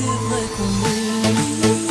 massive like a wave.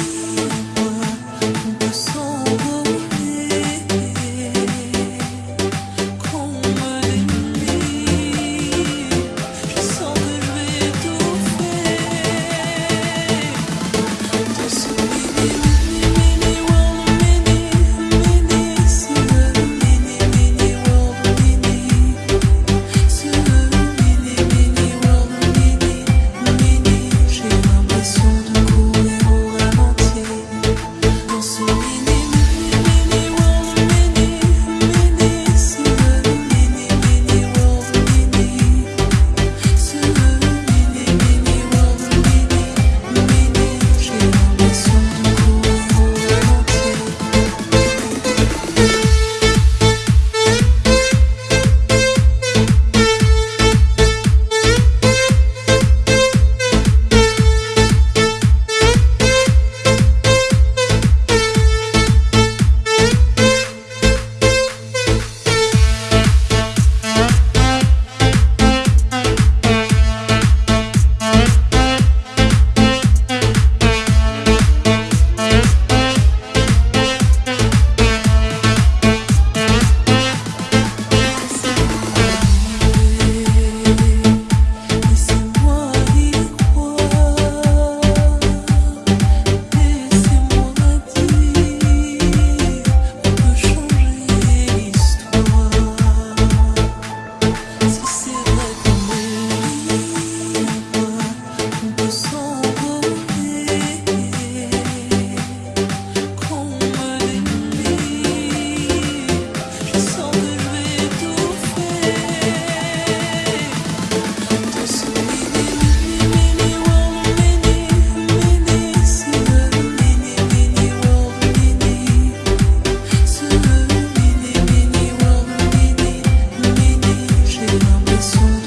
It's.